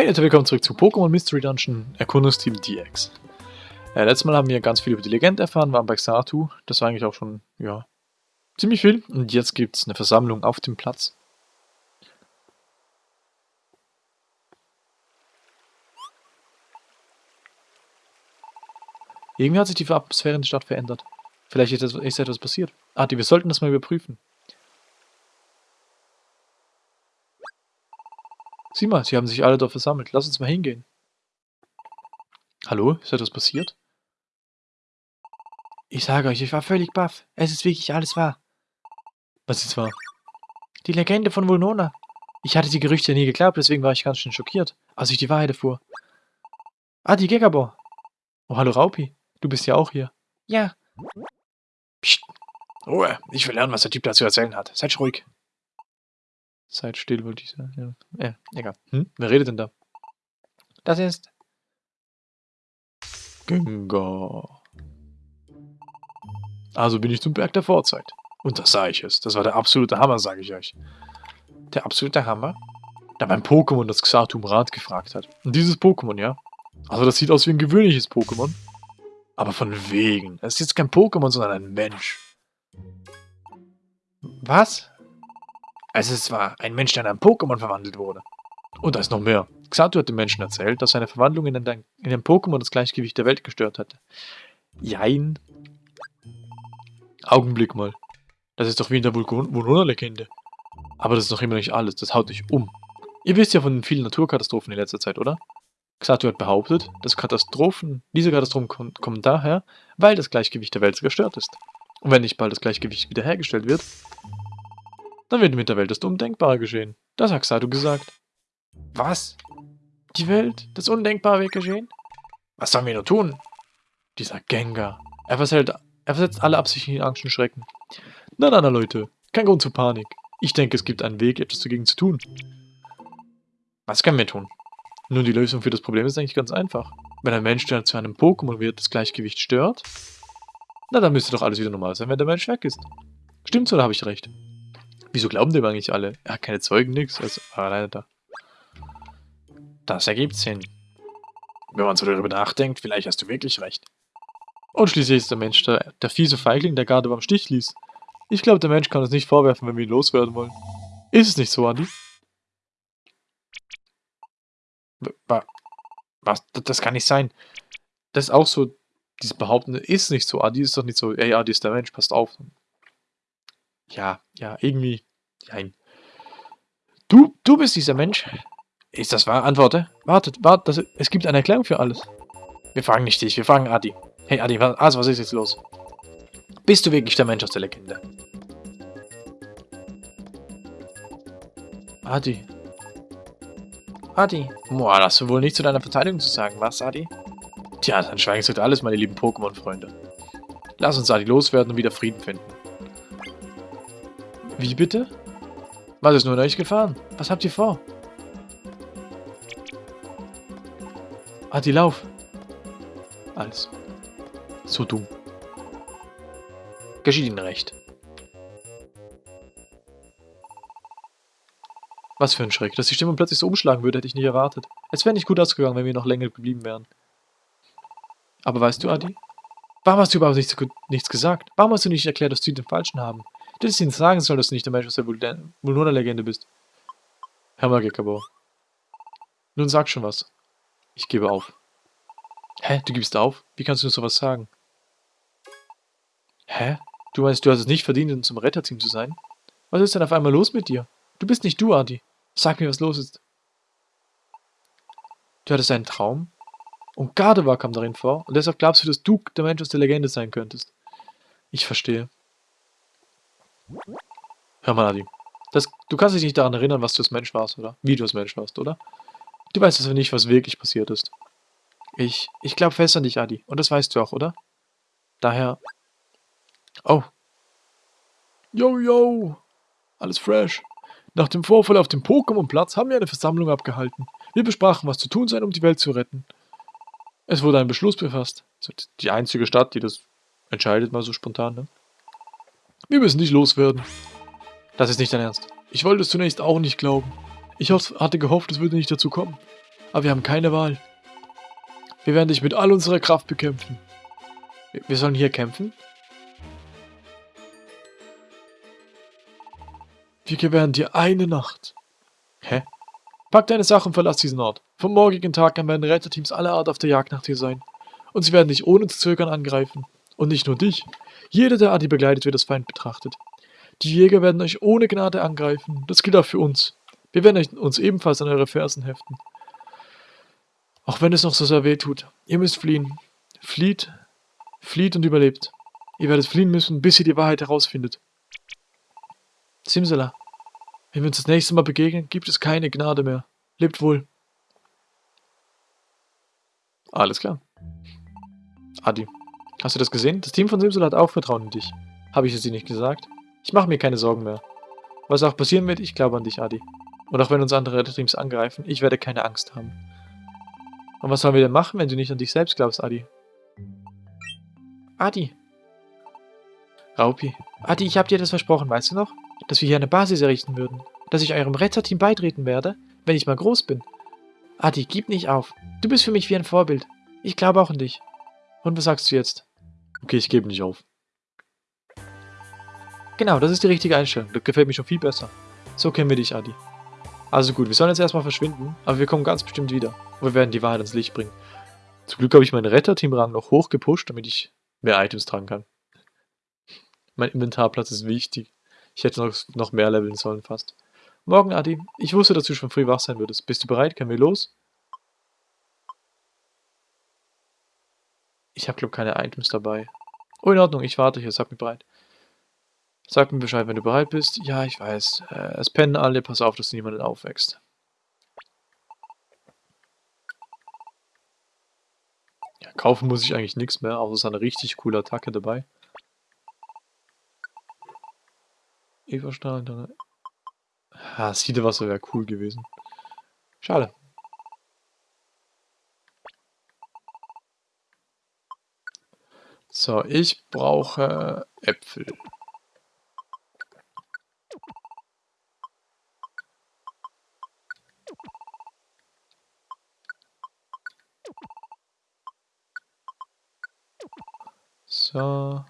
Hey Leute, willkommen zurück zu Pokémon Mystery Dungeon Erkundungsteam DX. Äh, letztes Mal haben wir ganz viel über die Legende erfahren, waren bei Xatu. Das war eigentlich auch schon, ja, ziemlich viel. Und jetzt gibt es eine Versammlung auf dem Platz. Irgendwie hat sich die Atmosphäre in der Stadt verändert. Vielleicht ist, etwas passiert. Adi, wir sollten das mal überprüfen. Sieh mal, sie haben sich alle dort versammelt. Lass uns mal hingehen. Hallo? Ist etwas passiert? Ich sage euch, ich war völlig baff. Es ist wirklich alles wahr. Was ist wahr? Die Legende von Vulnona. Ich hatte die Gerüchte nie geglaubt, deswegen war ich ganz schön schockiert, als ich die Wahrheit erfuhr. Ah, die Gegabor. Oh, hallo Raupi. Du bist ja auch hier. Ja. Psst. Ruhe. Ich will lernen, was der Typ da zu erzählen hat. Seid ruhig. Seid still, wollte ich sagen. Ja, äh, egal. Hm? Wer redet denn da? Das ist... Gengar. Also bin ich zum Berg der Vorzeit. Und da sah ich es. Das war der absolute Hammer, sage ich euch. Der absolute Hammer? Da mein Pokémon das Xatum Rat gefragt hat. Und dieses Pokémon, ja? Also das sieht aus wie ein gewöhnliches Pokémon. Aber von wegen. Es ist jetzt kein Pokémon, sondern ein Mensch. Was? Es ist zwar ein Mensch, der in ein Pokémon verwandelt wurde. Und da ist noch mehr. Xatu hat dem Menschen erzählt, dass seine Verwandlung in ein, in ein Pokémon das Gleichgewicht der Welt gestört hatte. Jein. Augenblick mal. Das ist doch wie in der Vulkona-Legende. Aber das ist noch immer nicht alles. Das haut dich um. Ihr wisst ja von den vielen Naturkatastrophen in letzter Zeit, oder? Xatu hat behauptet, dass Katastrophen, diese Katastrophen kommen, kommen daher, weil das Gleichgewicht der Welt gestört ist. Und wenn nicht bald das Gleichgewicht wiederhergestellt wird, dann wird mit der Welt das Undenkbare geschehen. Das hat Xatu gesagt. Was? Die Welt? Das Undenkbare wird geschehen? Was sollen wir nur tun? Dieser Gengar. Er, versetzt, er versetzt alle Absichten in Angst und Schrecken. Na, na, na, Leute. Kein Grund zur Panik. Ich denke, es gibt einen Weg, etwas dagegen zu tun. Was können wir tun? Nun, die Lösung für das Problem ist eigentlich ganz einfach. Wenn ein Mensch zu einem Pokémon wird, das Gleichgewicht stört, na, dann müsste doch alles wieder normal sein, wenn der Mensch weg ist. Stimmt's oder habe ich recht? Wieso glauben dem eigentlich alle? Er hat keine Zeugen, nix. Also, alleine da. Das ergibt Sinn. Wenn man so darüber nachdenkt, vielleicht hast du wirklich recht. Und schließlich ist der Mensch der, der fiese Feigling, der gerade beim Stich ließ. Ich glaube, der Mensch kann uns nicht vorwerfen, wenn wir ihn loswerden wollen. Ist es nicht so, Andi? Was? Das kann nicht sein. Das ist auch so, dieses Behaupten ist nicht so. Adi ist doch nicht so, ey, Adi ist der Mensch, passt auf ja, ja, irgendwie, nein. Du, du bist dieser Mensch. Ist das wahr? Antworte. Wartet, wartet, es gibt eine Erklärung für alles. Wir fragen nicht dich, wir fragen Adi. Hey Adi, was, also, was ist jetzt los? Bist du wirklich der Mensch aus der Legende? Adi. Adi. Boah, das wohl nicht zu deiner Verteidigung zu sagen, was, Adi? Tja, dann schweigen Sie alles, meine lieben Pokémon-Freunde. Lass uns Adi loswerden und wieder Frieden finden. Wie bitte? Was ist nur euch gefahren? Was habt ihr vor? Ah, die Lauf. Alles. So dumm. Geschieht Ihnen recht. Was für ein Schreck. Dass die Stimmung plötzlich so umschlagen würde, hätte ich nicht erwartet. Es wäre nicht gut ausgegangen, wenn wir noch länger geblieben wären. Aber weißt du, Adi? Warum hast du überhaupt nichts, nichts gesagt? Warum hast du nicht erklärt, dass sie den Falschen haben? Du hättest ihnen sagen sollen, dass du nicht der Mensch aus der Vulnona-Legende bist. Hör mal, Gekabo. Nun sag schon was. Ich gebe auf. Hä? Du gibst auf? Wie kannst du nur sowas sagen? Hä? Du meinst, du hast es nicht verdient, zum Retterteam zu sein? Was ist denn auf einmal los mit dir? Du bist nicht du, Adi. Sag mir, was los ist. Du hattest einen Traum? Und Gardewa kam darin vor, und deshalb glaubst du, dass du der Mensch aus der Legende sein könntest. Ich verstehe. Hör mal, Adi. Das, du kannst dich nicht daran erinnern, was du als Mensch warst, oder? Wie du als Mensch warst, oder? Du weißt also nicht, was wirklich passiert ist. Ich, ich glaube fest an dich, Adi. Und das weißt du auch, oder? Daher... Oh. Yo, yo. Alles fresh. Nach dem Vorfall auf dem Pokémon-Platz haben wir eine Versammlung abgehalten. Wir besprachen, was zu tun sei, um die Welt zu retten. Es wurde ein Beschluss befasst. Die einzige Stadt, die das entscheidet, mal so spontan, ne? Wir müssen dich loswerden. Das ist nicht dein Ernst. Ich wollte es zunächst auch nicht glauben. Ich hatte gehofft, es würde nicht dazu kommen. Aber wir haben keine Wahl. Wir werden dich mit all unserer Kraft bekämpfen. Wir- sollen hier kämpfen? Wir gewähren dir eine Nacht. Hä? Pack deine Sachen und verlass diesen Ort. Vom morgigen Tag an werden Retterteams aller Art auf der Jagd nach dir sein. Und sie werden dich ohne zu zögern angreifen. Und nicht nur dich. Jeder, der Adi begleitet, wird als Feind betrachtet. Die Jäger werden euch ohne Gnade angreifen. Das gilt auch für uns. Wir werden uns ebenfalls an eure Fersen heften. Auch wenn es noch so sehr weh tut. Ihr müsst fliehen. Flieht. Flieht und überlebt. Ihr werdet fliehen müssen, bis ihr die Wahrheit herausfindet. Simsala. Wenn wir uns das nächste Mal begegnen, gibt es keine Gnade mehr. Lebt wohl. Alles klar. Adi, hast du das gesehen? Das Team von Simsala hat auch Vertrauen in dich. Habe ich es dir nicht gesagt? Ich mache mir keine Sorgen mehr. Was auch passieren wird, ich glaube an dich, Adi. Und auch wenn uns andere Retterteams angreifen, ich werde keine Angst haben. Und was sollen wir denn machen, wenn du nicht an dich selbst glaubst, Adi? Adi. Raupi. Adi, ich habe dir das versprochen, weißt du noch? Dass wir hier eine Basis errichten würden. Dass ich eurem Retterteam beitreten werde, wenn ich mal groß bin. Adi, gib nicht auf. Du bist für mich wie ein Vorbild. Ich glaube auch an dich. Und was sagst du jetzt? Okay, ich gebe nicht auf. Genau, das ist die richtige Einstellung. Das gefällt mir schon viel besser. So kennen wir dich, Adi. Also gut, wir sollen jetzt erstmal verschwinden, aber wir kommen ganz bestimmt wieder. Und wir werden die Wahrheit ans Licht bringen. Zum Glück habe ich meinen Retterteam-Rang noch hoch gepusht, damit ich mehr Items tragen kann. Mein Inventarplatz ist wichtig. Ich hätte noch, noch mehr leveln sollen fast. Morgen, Adi. Ich wusste, dass du schon früh wach sein würdest. Bist du bereit? Können wir los? Ich habe, glaube keine Items dabei. Oh, in Ordnung. Ich warte hier. Sag mir bereit. Sag mir Bescheid, wenn du bereit bist. Ja, ich weiß. Äh, es pennen alle. Pass auf, dass niemand aufwächst. Ja, kaufen muss ich eigentlich nichts mehr, außer es ist eine richtig coole Attacke dabei. Everstein, dann... Ah, Siedewasser wäre cool gewesen. Schade. So, ich brauche Äpfel. So.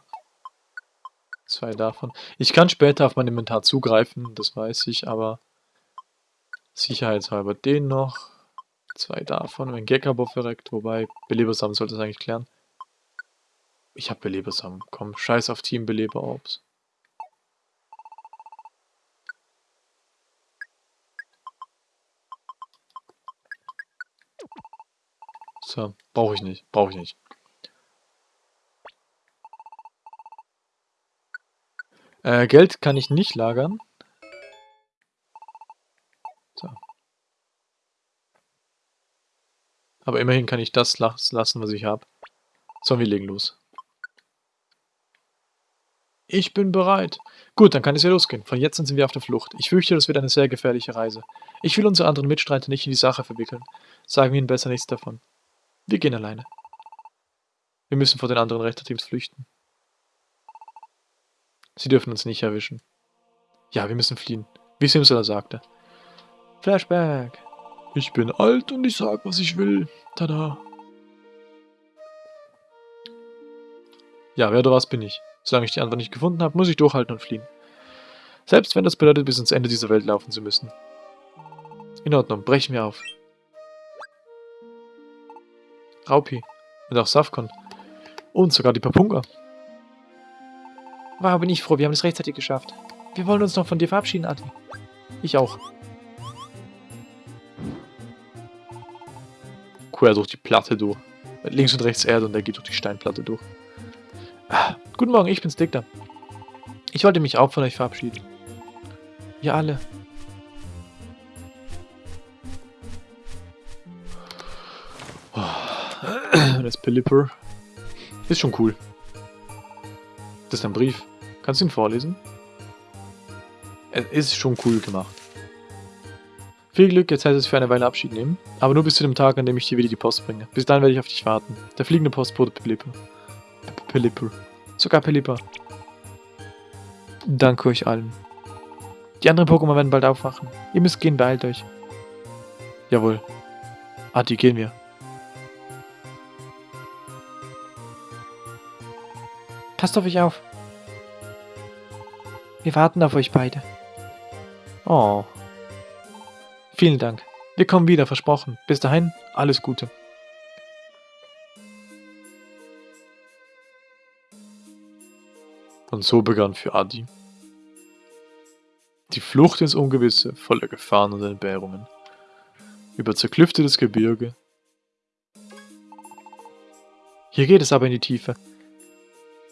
Zwei davon. Ich kann später auf mein Inventar zugreifen, das weiß ich, aber sicherheitshalber den noch. Zwei davon, wenn Gekabo verreckt, wobei Belebersamen sollte es eigentlich klären. Ich habe Belebersamen. Komm, scheiß auf Team Beleberorbs. So, brauche ich nicht, brauche ich nicht. Äh, Geld kann ich nicht lagern. So. Aber immerhin kann ich das lassen, was ich habe. So, wir legen los. Ich bin bereit. Gut, dann kann es ja losgehen. Von jetzt an sind wir auf der Flucht. Ich fürchte, das wird eine sehr gefährliche Reise. Ich will unsere anderen Mitstreiter nicht in die Sache verwickeln. Sagen wir ihnen besser nichts davon. Wir gehen alleine. Wir müssen vor den anderen Rechterteams flüchten. Sie dürfen uns nicht erwischen. Ja, wir müssen fliehen, wie Simsala sagte. Flashback. Ich bin alt und ich sag, was ich will. Tada. Ja, wer oder was bin ich? Solange ich die Antwort nicht gefunden habe, muss ich durchhalten und fliehen. Selbst wenn das bedeutet, bis ans Ende dieser Welt laufen zu müssen. In Ordnung, brechen wir auf. Raupi. Und auch Safkon. Und sogar die Papunga. Wow, bin ich froh, wir haben es rechtzeitig geschafft. Wir wollen uns noch von dir verabschieden, Adi. Ich auch. Quer durch die Platte durch. Links und rechts Erde und er geht durch die Steinplatte durch. Ah, guten Morgen, ich bin's Dickter. Ich wollte mich auch von euch verabschieden. Wir alle. Oh, das Pelipper. Ist schon cool. Das ist ein Brief. Kannst du ihn vorlesen? Es ist schon cool gemacht. Viel Glück, jetzt heißt es für eine Weile Abschied nehmen. Aber nur bis zu dem Tag, an dem ich dir wieder die Post bringe. Bis dann werde ich auf dich warten. Der fliegende Postbote Pelipper. Pelipper. Sogar Pelipper. Danke euch allen. Die anderen Pokémon werden bald aufwachen. Ihr müsst gehen, beeilt euch. Jawohl. Adi, gehen wir. Passt auf euch auf. Wir warten auf euch beide. Oh. Vielen Dank. Wir kommen wieder, versprochen. Bis dahin, alles Gute. Und so begann für Adi die Flucht ins Ungewisse voller Gefahren und Entbehrungen. Über zerklüftetes Gebirge. Hier geht es aber in die Tiefe.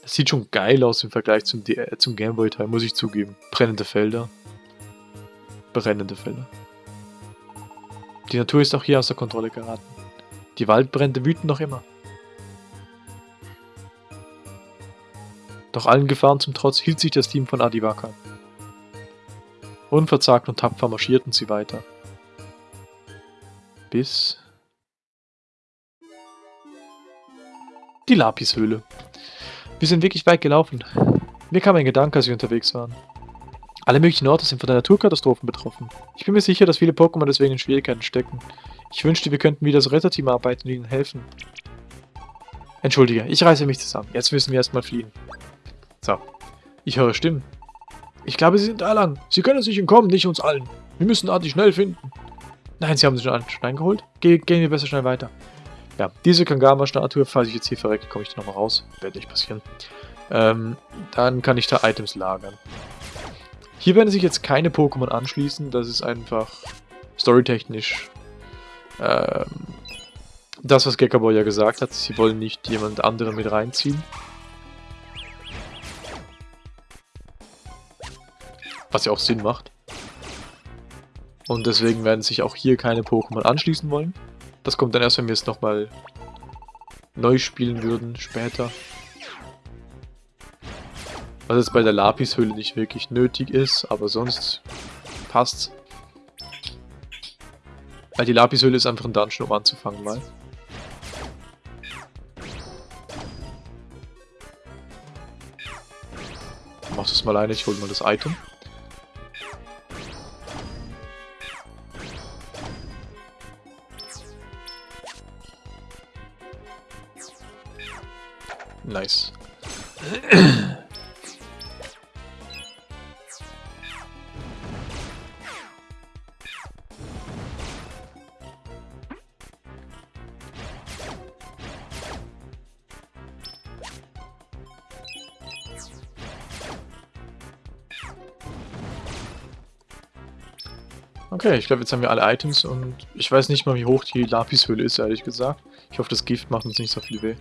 Das sieht schon geil aus im Vergleich zum, zum Gameboy-Teil, muss ich zugeben. Brennende Felder. Brennende Felder. Die Natur ist auch hier außer Kontrolle geraten. Die Waldbrände wüten noch immer. Doch allen Gefahren zum Trotz hielt sich das Team von Adivaka. Unverzagt und tapfer marschierten sie weiter. Bis... Die Lapishöhle. Wir sind wirklich weit gelaufen. Mir kam ein Gedanke, als wir unterwegs waren. Alle möglichen Orte sind von der Naturkatastrophen betroffen. Ich bin mir sicher, dass viele Pokémon deswegen in Schwierigkeiten stecken. Ich wünschte, wir könnten wieder als Retterteam arbeiten und ihnen helfen. Entschuldige, ich reiße mich zusammen. Jetzt müssen wir erstmal fliehen. So. Ich höre Stimmen. Ich glaube, sie sind da lang. Sie können uns nicht entkommen, nicht uns allen. Wir müssen Arti schnell finden. Nein, sie haben sich schon einen Stein geholt. Ge gehen wir besser schnell weiter. Ja, diese Kangama-Statue, falls ich jetzt hier verrecke, komme ich da nochmal raus. Wird nicht passieren. Ähm, dann kann ich da Items lagern. Hier werden sich jetzt keine Pokémon anschließen. Das ist einfach storytechnisch ähm, das, was Gekkaboy ja gesagt hat. Sie wollen nicht jemand anderen mit reinziehen. Was ja auch Sinn macht. Und deswegen werden sich auch hier keine Pokémon anschließen wollen. Das kommt dann erst, wenn wir es nochmal neu spielen würden, später. Was jetzt bei der Lapishöhle nicht wirklich nötig ist, aber sonst passt's. Weil die Lapishöhle ist einfach ein Dungeon, um anzufangen mal. Mach das mal eine, ich hol mal das Item. Nice. Okay, ich glaube, jetzt haben wir alle Items und ich weiß nicht mal, wie hoch die Lapishöhle ist, ehrlich gesagt. Ich hoffe, das Gift macht uns nicht so viel weh.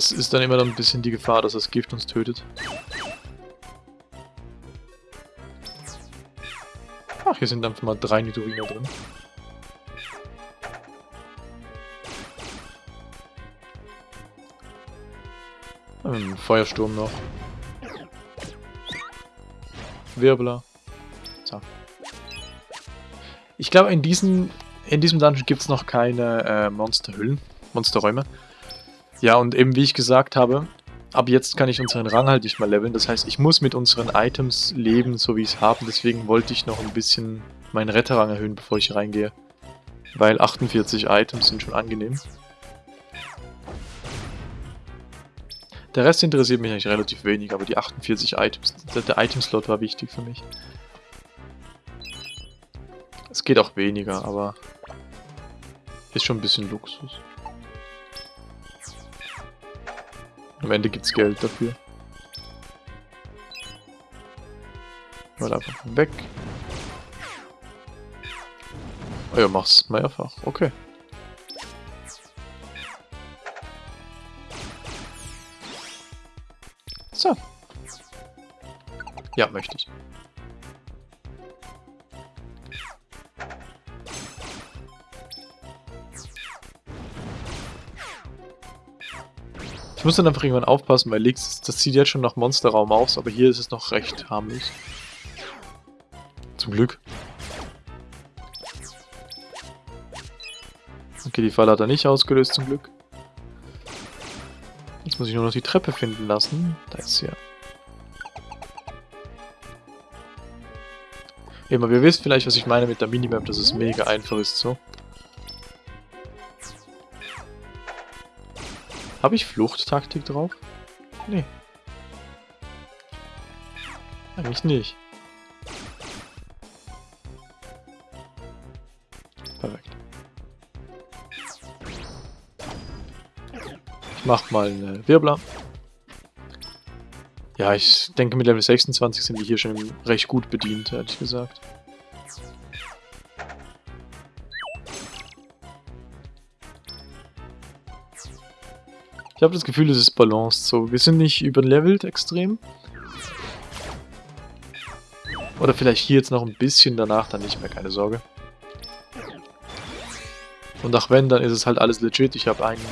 Das ist dann immer dann ein bisschen die Gefahr, dass das Gift uns tötet. Ach, hier sind einfach mal drei Nidoriner drin. Ähm, Feuersturm noch. Wirbler. So. Ich glaube, in, in diesem Dungeon gibt es noch keine äh, Monsterhüllen, Monsterräume. Ja, und eben wie ich gesagt habe, ab jetzt kann ich unseren Rang halt nicht mehr leveln. Das heißt, ich muss mit unseren Items leben, so wie ich es habe. Deswegen wollte ich noch ein bisschen meinen Retterrang erhöhen, bevor ich reingehe. Weil 48 Items sind schon angenehm. Der Rest interessiert mich eigentlich relativ wenig, aber die 48 Items, der Item-Slot war wichtig für mich. Es geht auch weniger, aber ist schon ein bisschen Luxus. Am Ende gibt's Geld dafür. Mal einfach weg. Oh ja, mach's mehrfach. Okay. So. Ja, möchte ich. Ich muss dann einfach irgendwann aufpassen, weil Leaks, das sieht jetzt schon nach Monsterraum aus, aber hier ist es noch recht harmlos. Zum Glück. Okay, die Falle hat er nicht ausgelöst, zum Glück. Jetzt muss ich nur noch die Treppe finden lassen. Da ist sie ja. Eben, aber ihr wisst vielleicht, was ich meine mit der Minimap, dass es mega einfach ist, so. Habe ich Fluchttaktik drauf? Nee. Eigentlich nicht. Perfekt. Ich mach mal eine Wirbler. Ja, ich denke mit Level 26 sind wir hier schon recht gut bedient, ehrlich gesagt. Ich habe das Gefühl, es ist balanced so. Wir sind nicht überlevelt extrem. Oder vielleicht hier jetzt noch ein bisschen, danach dann nicht mehr, keine Sorge. Und auch wenn, dann ist es halt alles legit. Ich habe einen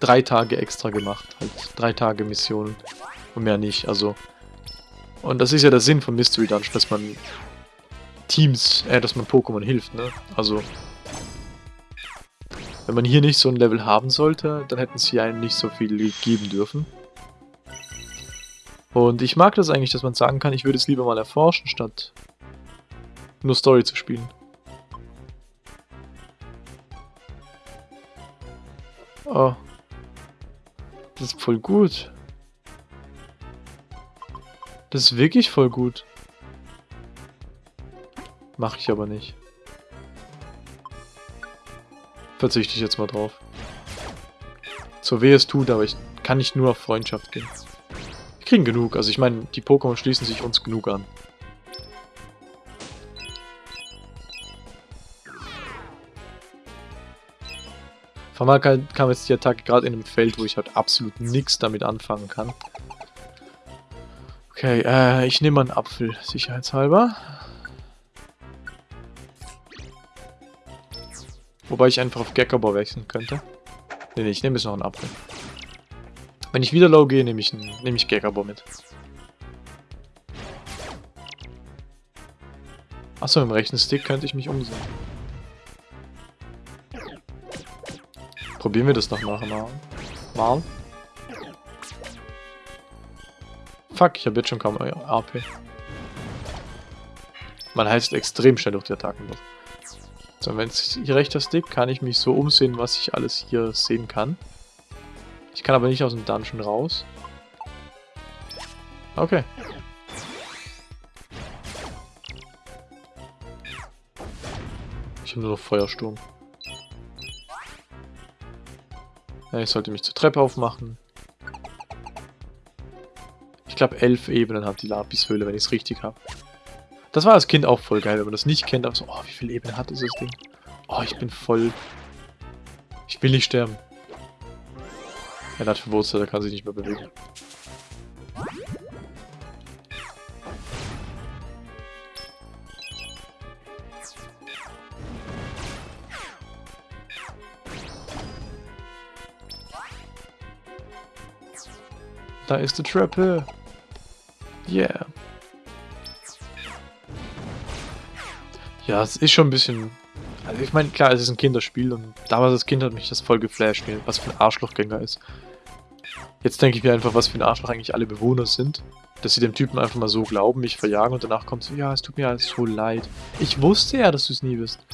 drei Tage extra gemacht. Halt drei Tage Missionen. Und mehr nicht, also... Und das ist ja der Sinn von Mystery Dungeon, dass man Teams, äh, dass man Pokémon hilft, ne? Also, wenn man hier nicht so ein Level haben sollte, dann hätten sie einem nicht so viel geben dürfen. Und ich mag das eigentlich, dass man sagen kann, ich würde es lieber mal erforschen, statt nur Story zu spielen. Oh. Das ist voll gut. Das ist wirklich voll gut. Mache ich aber nicht verzichte ich jetzt mal drauf. So weh es tut, aber ich kann nicht nur auf Freundschaft gehen. Wir kriegen genug, also ich meine, die Pokémon schließen sich uns genug an. Vor allem kam jetzt die Attacke gerade in einem Feld, wo ich halt absolut nichts damit anfangen kann. Okay, äh, ich nehme einen Apfel, sicherheitshalber. Wobei ich einfach auf Gekabor wechseln könnte. Ne, ne, ich nehme jetzt noch einen Apfel. Wenn ich wieder low gehe, nehme ich, nehm ich Gekabor mit. Achso, im rechten Stick könnte ich mich umsehen. Probieren wir das noch mal. Mal. Fuck, ich habe jetzt schon kaum AP. Man heißt extrem schnell durch die Attacken durch. So, wenn es rechter Stick, kann ich mich so umsehen, was ich alles hier sehen kann. Ich kann aber nicht aus dem Dungeon raus. Okay. Ich habe nur noch Feuersturm. Ja, ich sollte mich zur Treppe aufmachen. Ich glaube, elf Ebenen hat die Lapishöhle, wenn ich es richtig habe. Das war als Kind auch voll geil, wenn man das nicht kennt, aber so, oh, wie viele Ebenen hat dieses Ding? Oh, ich bin voll... Ich will nicht sterben. Er hat verwurzelt, er kann sich nicht mehr bewegen. Da ist die Treppe. Yeah. Ja, es ist schon ein bisschen... Also ich meine, klar, es ist ein Kinderspiel und damals als Kind hat mich das voll geflasht, was für ein Arschlochgänger ist. Jetzt denke ich mir einfach, was für ein Arschloch eigentlich alle Bewohner sind. Dass sie dem Typen einfach mal so glauben, mich verjagen und danach kommt so, ja, es tut mir alles so leid. Ich wusste ja, dass du es nie wirst.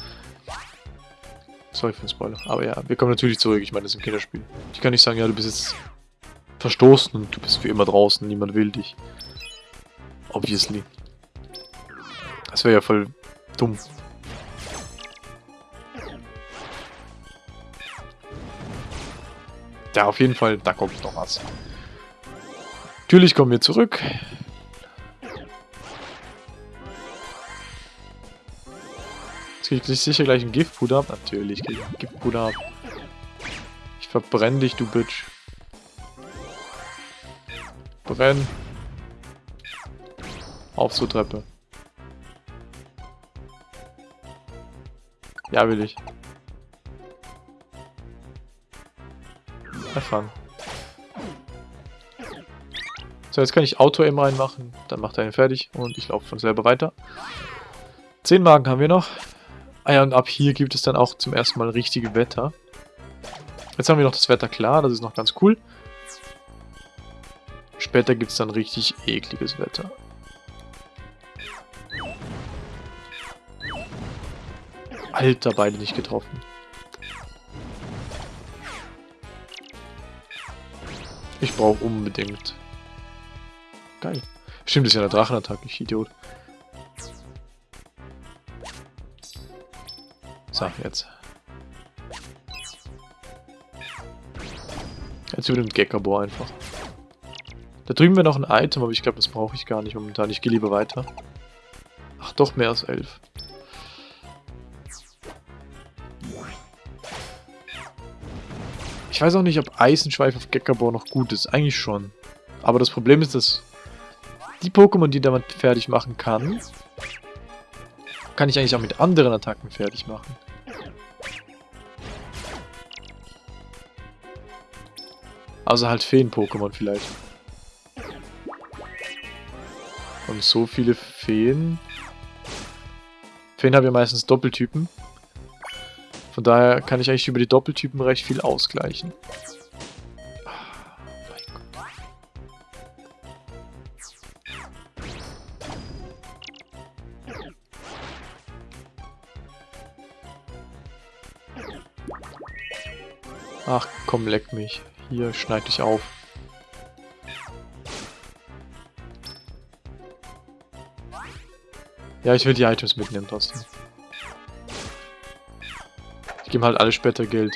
Sorry für den Spoiler. Aber ja, wir kommen natürlich zurück. Ich meine, das ist ein Kinderspiel. Ich kann nicht sagen, ja, du bist jetzt verstoßen und du bist für immer draußen. Niemand will dich. Obviously. Das wäre ja voll dumm. Ja, auf jeden Fall, da kommt noch was. Natürlich kommen wir zurück. Jetzt kriege ich sicher gleich ein Giftpuder ab. Natürlich kriege ich ein Giftpuder ab. Ich verbrenne dich, du Bitch. Brenn. Auf zur Treppe. Ja, will ich. Erfahren. So, jetzt kann ich Auto-Aim reinmachen. Dann macht er ihn fertig und ich laufe von selber weiter. Zehn Magen haben wir noch. Ah ja, und ab hier gibt es dann auch zum ersten Mal richtige Wetter. Jetzt haben wir noch das Wetter klar, das ist noch ganz cool. Später gibt es dann richtig ekliges Wetter. Alter, beide nicht getroffen. Ich brauche unbedingt. Geil. Stimmt, das ist ja eine Drachenattacke, ich Idiot. So, jetzt. Jetzt über den Gekabor einfach. Da drüben wäre noch ein Item, aber ich glaube, das brauche ich gar nicht momentan. Ich gehe lieber weiter. Ach, doch mehr als elf. Ich weiß auch nicht, ob Eisenschweif auf Gekabor noch gut ist. Eigentlich schon. Aber das Problem ist, dass die Pokémon, die damit fertig machen kann, kann ich eigentlich auch mit anderen Attacken fertig machen. Also halt Feen-Pokémon vielleicht. Und so viele Feen... Feen haben ja meistens Doppeltypen. Von daher kann ich eigentlich über die Doppeltypen recht viel ausgleichen. Ach komm, leck mich. Hier, schneid dich auf. Ja, ich will die Items mitnehmen trotzdem. Ich gebe halt alle später Geld.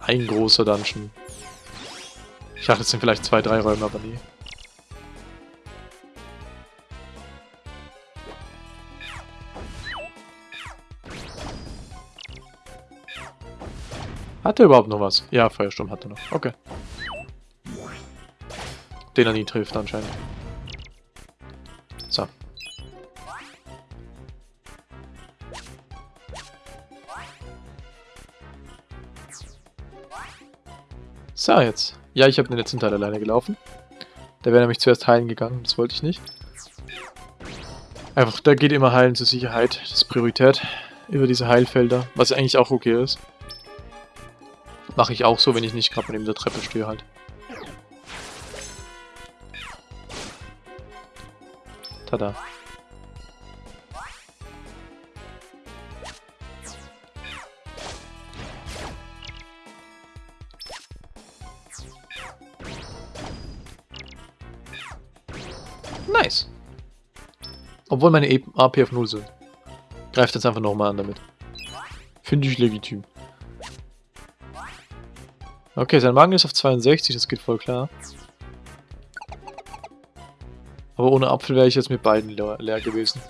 Ein großer Dungeon. Ich dachte, es sind vielleicht zwei, drei Räume, aber nee. Hat er überhaupt noch was? Ja, Feuersturm hat er noch. Okay. Den er nie trifft anscheinend. So, jetzt. Ja, ich habe den letzten Teil alleine gelaufen. Der wäre nämlich zuerst heilen gegangen, das wollte ich nicht. Einfach, da geht immer heilen zur Sicherheit. Das ist Priorität über diese Heilfelder, was eigentlich auch okay ist. Mache ich auch so, wenn ich nicht gerade neben der Treppe stehe halt. Tada. Obwohl meine AP auf 0 sind. Greift jetzt einfach nochmal an damit. Finde ich legitim. Okay, sein Magen ist auf 62, das geht voll klar. Aber ohne Apfel wäre ich jetzt mit beiden leer, leer gewesen.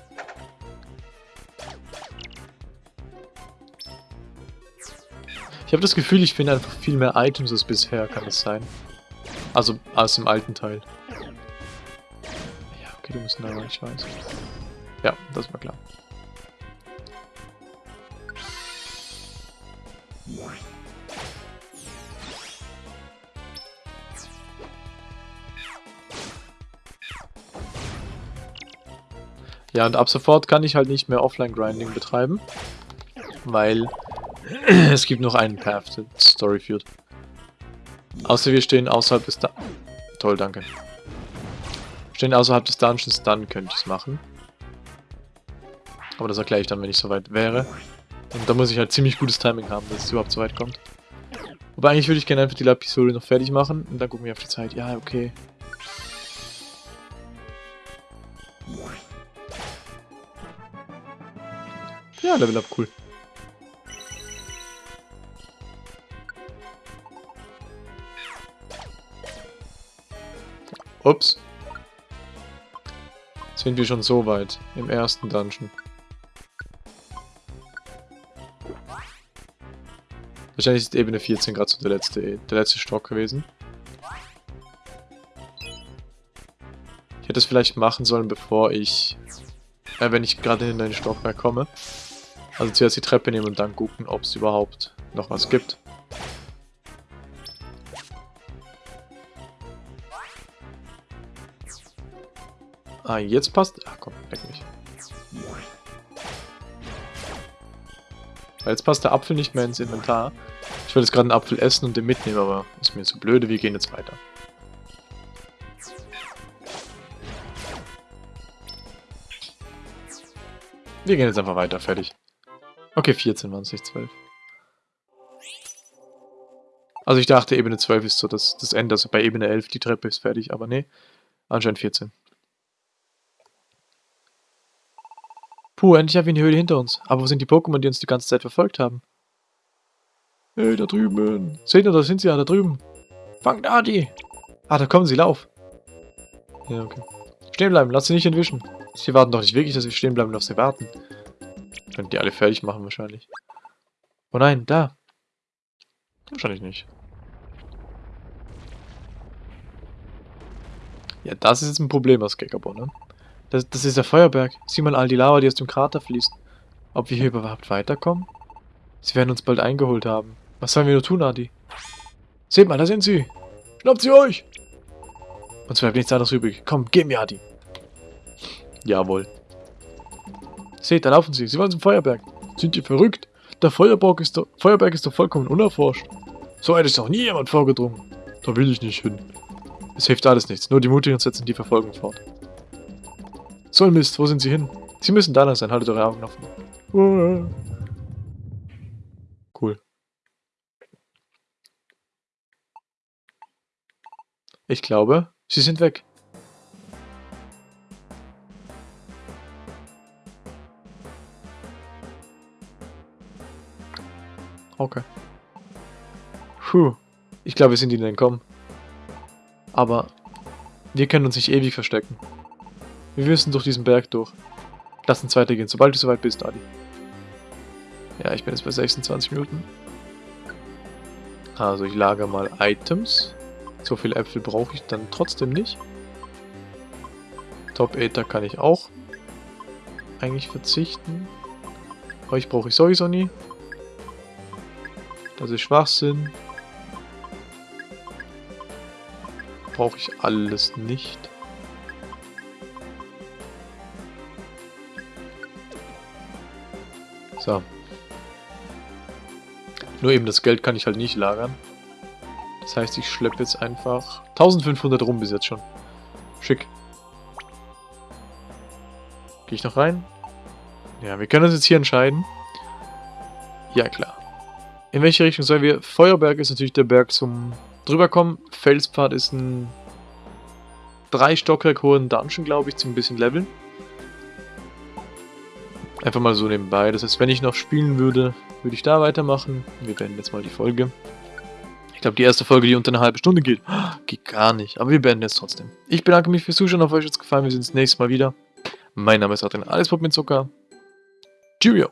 Ich habe das Gefühl, ich finde einfach viel mehr Items als bisher, kann es sein. Also, als im alten Teil. Ja, okay, du musst da rein, ich weiß. Ja, das war klar. Ja, und ab sofort kann ich halt nicht mehr Offline-Grinding betreiben, weil es gibt noch einen Path, der Story führt. Außer wir stehen außerhalb des... Da Toll, danke. Stehen außerhalb des Dungeons, dann könnte ich es machen. Aber das erkläre ich dann, wenn ich soweit wäre. Und da muss ich halt ziemlich gutes Timing haben, dass es überhaupt so weit kommt. Wobei eigentlich würde ich gerne einfach die Episode noch fertig machen und dann gucken wir auf die Zeit. Ja, okay. Ja, Level Up, cool. Ups. Sind wir schon so weit im ersten Dungeon. Wahrscheinlich ist Ebene 14 gerade so der letzte, der letzte Stock gewesen. Ich hätte es vielleicht machen sollen, bevor ich... Äh, wenn ich gerade in den Stockwerk komme. Also zuerst die Treppe nehmen und dann gucken, ob es überhaupt noch was gibt. Ah, jetzt passt... Ach komm, weg mich. Jetzt passt der Apfel nicht mehr ins Inventar. Ich wollte jetzt gerade einen Apfel essen und den mitnehmen, aber ist mir zu blöde. Wir gehen jetzt weiter. Wir gehen jetzt einfach weiter, fertig. Okay, 14 waren es, nicht 12. Also ich dachte, Ebene 12 ist so das, das Ende. Also bei Ebene 11 die Treppe ist fertig, aber nee. Anscheinend 14. Puh, endlich haben wir die Höhle hinter uns. Aber wo sind die Pokémon, die uns die ganze Zeit verfolgt haben? Hey, da drüben. Seht ihr, da sind sie ja, da drüben. Fangt Adi. Ah, da kommen sie, lauf. Ja, okay. Stehen bleiben, lass sie nicht entwischen. Sie warten doch nicht wirklich, dass wir stehen bleiben und auf sie warten. Könnt die alle fertig machen wahrscheinlich. Oh nein, da. Wahrscheinlich nicht. Ja, das ist jetzt ein Problem aus Gekabo, ne? Das, das ist der Feuerberg. Sieh mal all die Lava, die aus dem Krater fließt. Ob wir hier überhaupt weiterkommen? Sie werden uns bald eingeholt haben. Was sollen wir nur tun, Adi? Seht mal, da sind sie. Schnappt sie euch! Uns bleibt nichts anderes übrig. Komm, geh mir, Adi. Jawohl. Seht, da laufen sie. Sie wollen zum Feuerberg. Sind die verrückt? Der Feuerberg ist doch, Feuerberg ist doch vollkommen unerforscht. So weit ist noch nie jemand vorgedrungen. Da will ich nicht hin. Es hilft alles nichts. Nur die Mutigen setzen die Verfolgung fort. So ein Mist, wo sind sie hin? Sie müssen da sein. Haltet eure Augen offen. Cool. Ich glaube, sie sind weg. Okay. Puh. Ich glaube, wir sind ihnen entkommen. Aber wir können uns nicht ewig verstecken. Wir müssen durch diesen Berg durch. Lass uns weitergehen, sobald du soweit bist, Adi. Ja, ich bin jetzt bei 26 Minuten. Also ich lagere mal Items. So viele Äpfel brauche ich dann trotzdem nicht. Top Ether kann ich auch eigentlich verzichten. Euch brauche ich sowieso nie. Das ist Schwachsinn. Brauche ich alles nicht. So. Nur eben das Geld kann ich halt nicht lagern. Das heißt, ich schleppe jetzt einfach 1500 rum bis jetzt schon. Schick. Gehe ich noch rein? Ja, wir können uns jetzt hier entscheiden. Ja, klar. In welche Richtung sollen wir? Feuerberg ist natürlich der Berg zum drüberkommen. Felspfad ist ein drei Stockwerk hohen Dungeon, glaube ich, zum bisschen leveln. Einfach mal so nebenbei. Das heißt, wenn ich noch spielen würde, würde ich da weitermachen. Wir beenden jetzt mal die Folge. Ich glaube, die erste Folge, die unter eine halbe Stunde geht, geht gar nicht. Aber wir beenden jetzt trotzdem. Ich bedanke mich fürs Zuschauen. Auf euch hat es gefallen. Wir sehen uns nächstes Mal wieder. Mein Name ist Adrian Alles mit Zucker. Cheerio.